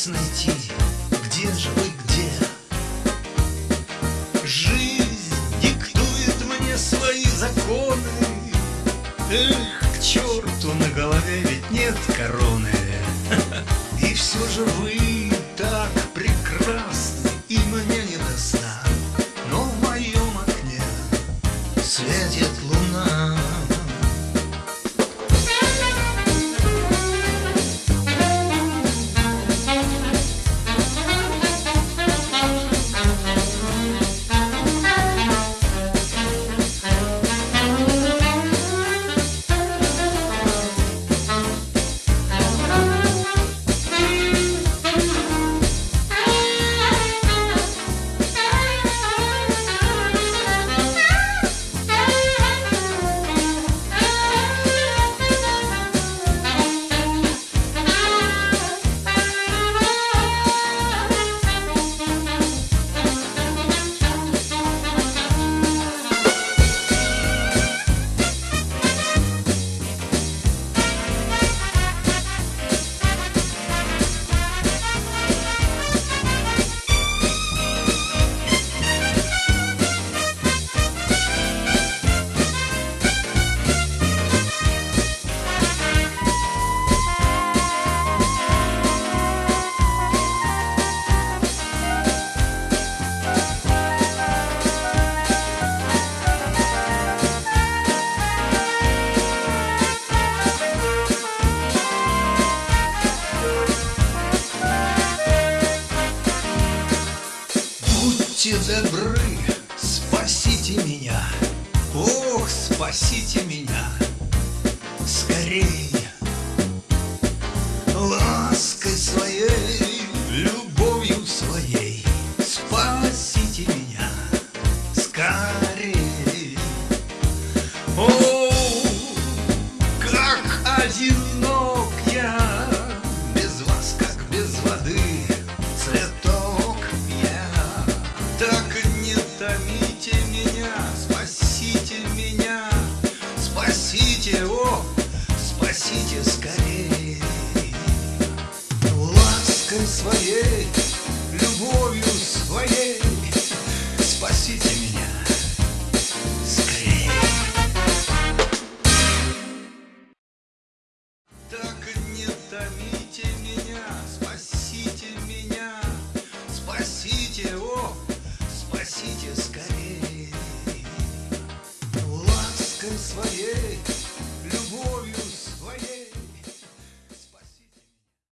вас найти, где же вы, где? Жизнь диктует мне свои законы, Эх, к черту, на голове ведь нет короны, И все же вы Будьте добры, спасите меня, Ох, спасите меня, скорей. Лаской своей, любовью своей, Спасите меня, скорей. Меня, спасите меня, спасите, о, спасите скорей. Лаской своей, любовью своей, спасите меня своей,